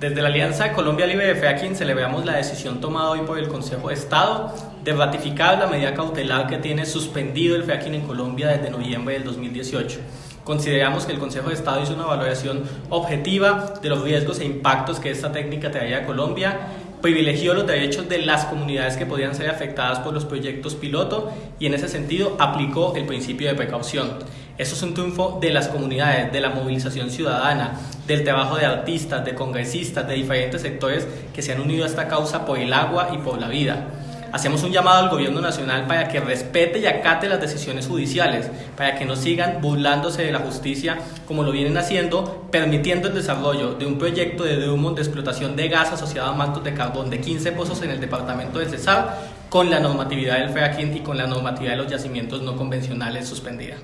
Desde la Alianza Colombia Libre de Fracking celebramos la decisión tomada hoy por el Consejo de Estado de ratificar la medida cautelar que tiene suspendido el fracking en Colombia desde noviembre del 2018. Consideramos que el Consejo de Estado hizo una valoración objetiva de los riesgos e impactos que esta técnica traía a Colombia privilegió los derechos de las comunidades que podían ser afectadas por los proyectos piloto y en ese sentido aplicó el principio de precaución. Eso es un triunfo de las comunidades, de la movilización ciudadana, del trabajo de artistas, de congresistas, de diferentes sectores que se han unido a esta causa por el agua y por la vida. Hacemos un llamado al gobierno nacional para que respete y acate las decisiones judiciales, para que no sigan burlándose de la justicia como lo vienen haciendo, permitiendo el desarrollo de un proyecto de Drummond de explotación de gas asociado a mantos de carbón de 15 pozos en el departamento del Cesar, con la normatividad del fracking y con la normatividad de los yacimientos no convencionales suspendida.